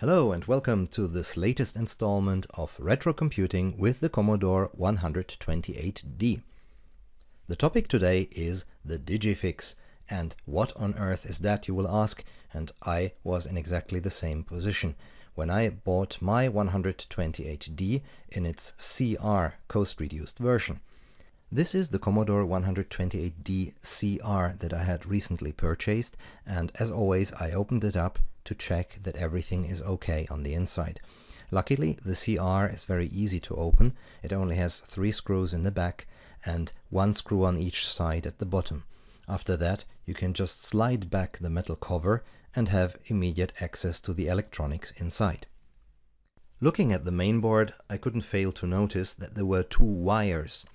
Hello and welcome to this latest installment of Retro Computing with the Commodore 128D. The topic today is the Digifix, and what on earth is that you will ask, and I was in exactly the same position. When I bought my 128D in its CR cost-reduced version. This is the Commodore 128D CR that I had recently purchased, and as always I opened it up to check that everything is okay on the inside. Luckily, the CR is very easy to open. It only has three screws in the back and one screw on each side at the bottom. After that, you can just slide back the metal cover and have immediate access to the electronics inside. Looking at the mainboard, I couldn't fail to notice that there were two wires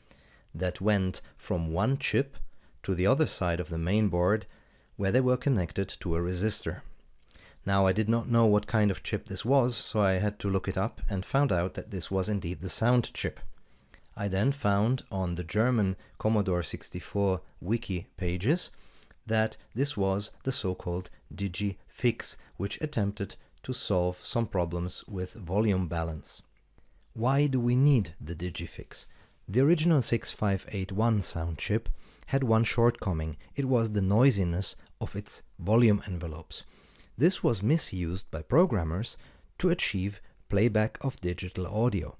that went from one chip to the other side of the mainboard where they were connected to a resistor. Now I did not know what kind of chip this was, so I had to look it up and found out that this was indeed the sound chip. I then found on the German Commodore 64 wiki pages that this was the so-called DigiFix, which attempted to solve some problems with volume balance. Why do we need the DigiFix? The original 6581 sound chip had one shortcoming, it was the noisiness of its volume envelopes. This was misused by programmers to achieve playback of digital audio.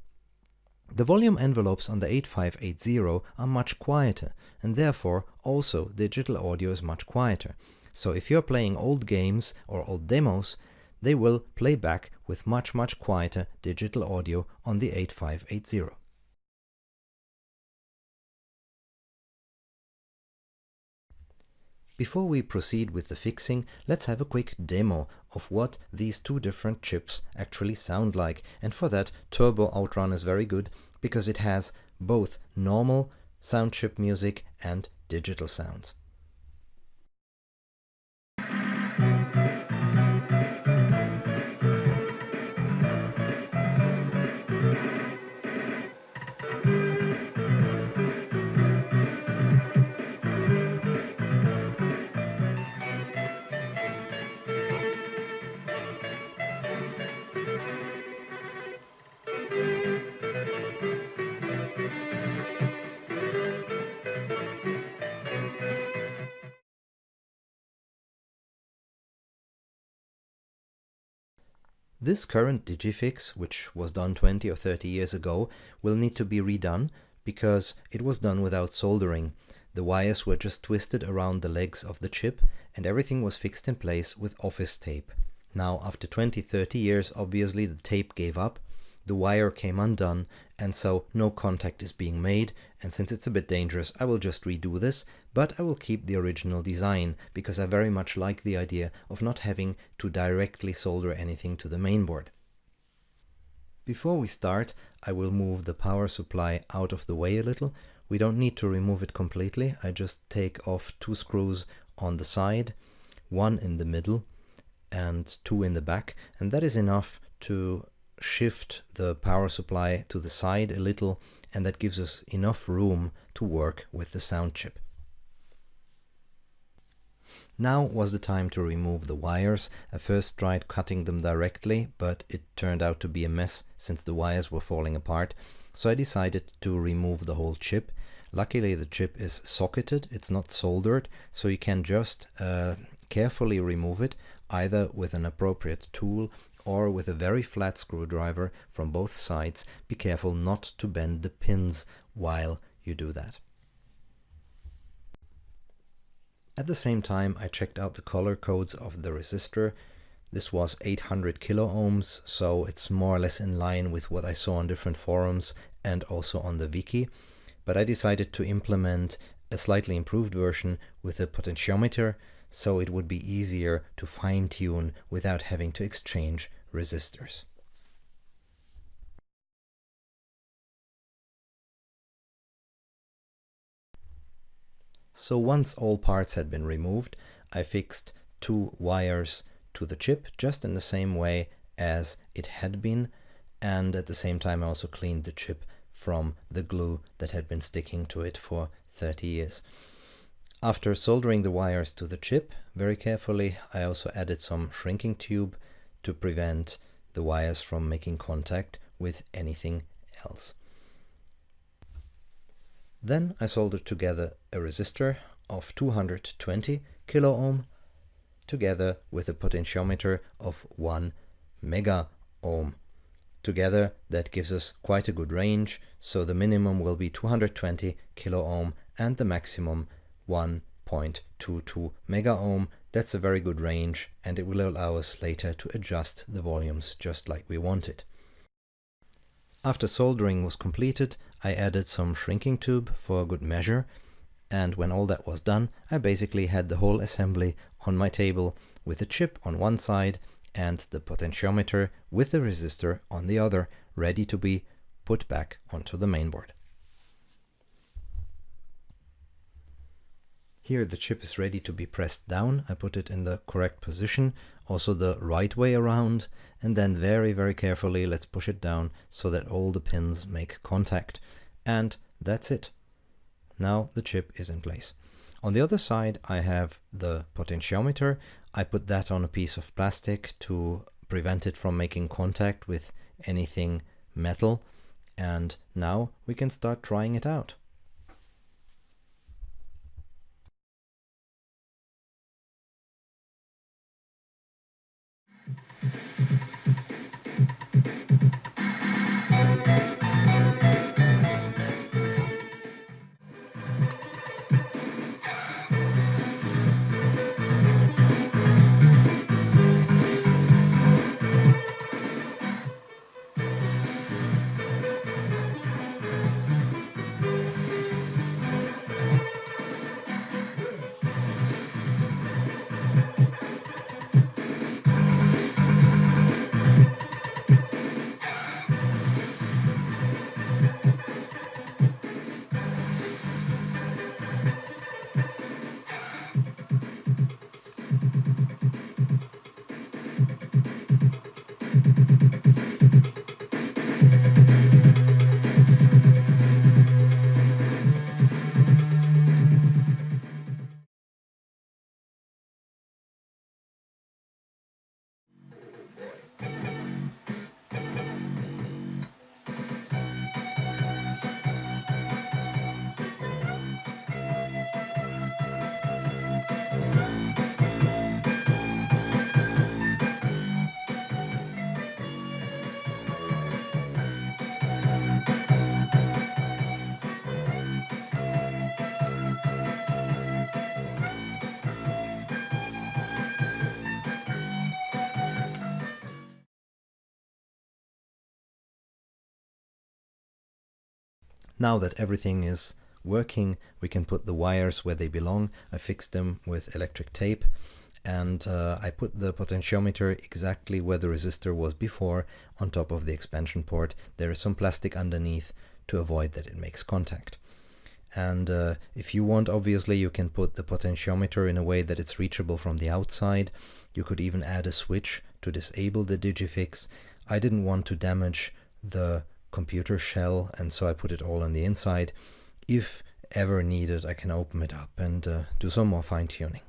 The volume envelopes on the 8580 are much quieter, and therefore also digital audio is much quieter. So if you're playing old games or old demos, they will play back with much much quieter digital audio on the 8580. Before we proceed with the fixing, let's have a quick demo of what these two different chips actually sound like. And for that, Turbo Outrun is very good because it has both normal sound chip music and digital sounds. This current Digifix, which was done 20 or 30 years ago, will need to be redone because it was done without soldering. The wires were just twisted around the legs of the chip and everything was fixed in place with office tape. Now after 20-30 years obviously the tape gave up the wire came undone and so no contact is being made and since it's a bit dangerous I will just redo this but I will keep the original design because I very much like the idea of not having to directly solder anything to the mainboard. Before we start I will move the power supply out of the way a little. We don't need to remove it completely, I just take off two screws on the side, one in the middle and two in the back and that is enough to shift the power supply to the side a little and that gives us enough room to work with the sound chip. Now was the time to remove the wires. I first tried cutting them directly, but it turned out to be a mess since the wires were falling apart. So I decided to remove the whole chip. Luckily the chip is socketed, it's not soldered, so you can just uh, carefully remove it either with an appropriate tool or with a very flat screwdriver from both sides. Be careful not to bend the pins while you do that. At the same time I checked out the color codes of the resistor. This was 800 kilo ohms, so it's more or less in line with what I saw on different forums and also on the wiki. But I decided to implement a slightly improved version with a potentiometer so it would be easier to fine-tune without having to exchange resistors. So once all parts had been removed, I fixed two wires to the chip just in the same way as it had been and at the same time I also cleaned the chip from the glue that had been sticking to it for 30 years. After soldering the wires to the chip very carefully, I also added some shrinking tube to prevent the wires from making contact with anything else. Then I soldered together a resistor of 220 kilo ohm together with a potentiometer of 1 mega ohm. Together that gives us quite a good range, so the minimum will be 220 kilo ohm and the maximum 1.22 mega ohm. That's a very good range and it will allow us later to adjust the volumes just like we want it. After soldering was completed, I added some shrinking tube for a good measure and when all that was done, I basically had the whole assembly on my table with the chip on one side and the potentiometer with the resistor on the other, ready to be put back onto the mainboard. Here the chip is ready to be pressed down. I put it in the correct position, also the right way around, and then very, very carefully let's push it down so that all the pins make contact. And that's it. Now the chip is in place. On the other side I have the potentiometer. I put that on a piece of plastic to prevent it from making contact with anything metal. And now we can start trying it out. Now that everything is working, we can put the wires where they belong. I fixed them with electric tape and uh, I put the potentiometer exactly where the resistor was before on top of the expansion port. There is some plastic underneath to avoid that it makes contact. And uh, if you want, obviously, you can put the potentiometer in a way that it's reachable from the outside. You could even add a switch to disable the Digifix. I didn't want to damage the computer shell and so I put it all on the inside. If ever needed I can open it up and uh, do some more fine tuning.